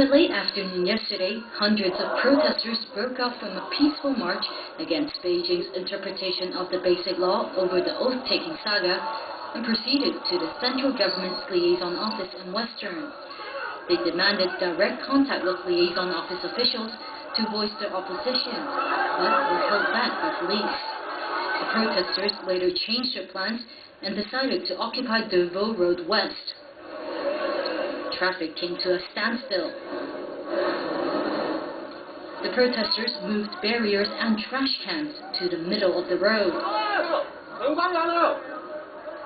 the late afternoon yesterday, hundreds of protesters broke off from a peaceful march against Beijing's interpretation of the Basic Law over the oath-taking saga and proceeded to the central government's liaison office in Western. They demanded direct contact with liaison office officials to voice their opposition, but were held back by police. The protesters later changed their plans and decided to occupy Des Voeux Road West traffic came to a standstill. The protesters moved barriers and trash cans to the middle of the road.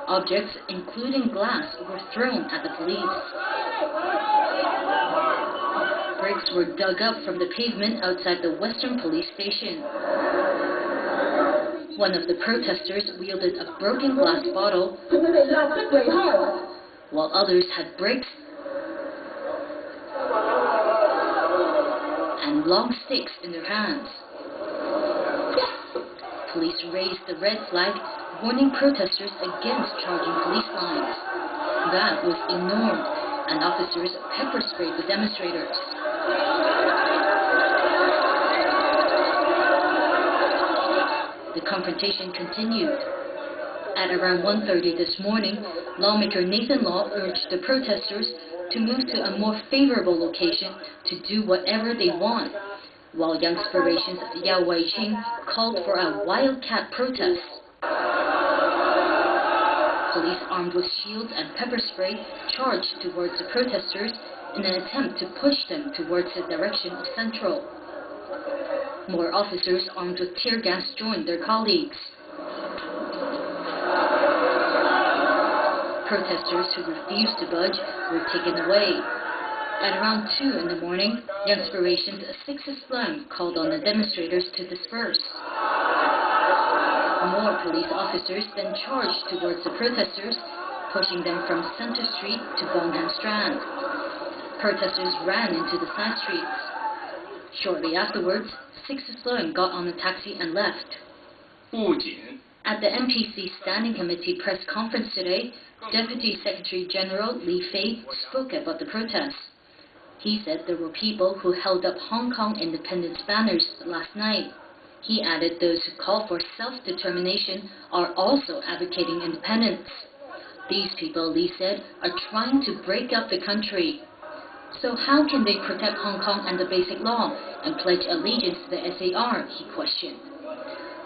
Objects, including glass, were thrown at the police. Bricks were dug up from the pavement outside the Western Police Station. One of the protesters wielded a broken glass bottle, while others had bricks and long sticks in their hands. Police raised the red flag, warning protesters against charging police lines. That was ignored, and officers pepper sprayed the demonstrators. The confrontation continued. At around 1.30 this morning, lawmaker Nathan Law urged the protesters to move to a more favorable location to do whatever they want, while Young Youngspiration's Yau Wai-ching called for a wildcat protest. Police armed with shields and pepper spray charged towards the protesters in an attempt to push them towards the direction of Central. More officers armed with tear gas joined their colleagues. Protesters who refused to budge were taken away. At around 2 in the morning, Youngspiration's Sixtus Leung called on the demonstrators to disperse. More police officers then charged towards the protesters, pushing them from Center Street to Bonham Strand. Protesters ran into the side streets. Shortly afterwards, Sixtus Leung got on a taxi and left. 不仅 At the NPC Standing Committee press conference today, Deputy Secretary General Li Fei spoke about the protests. He said there were people who held up Hong Kong independence banners last night. He added those who call for self-determination are also advocating independence. These people, Li said, are trying to break up the country. So how can they protect Hong Kong and the Basic Law and pledge allegiance to the SAR, he questioned.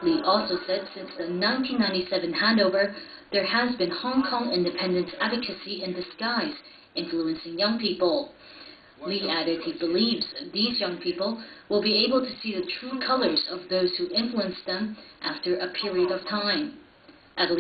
Li also said since the 1997 handover, there has been Hong Kong independence advocacy in disguise, influencing young people. Li added he believes these young people will be able to see the true colors of those who influenced them after a period of time. Adeline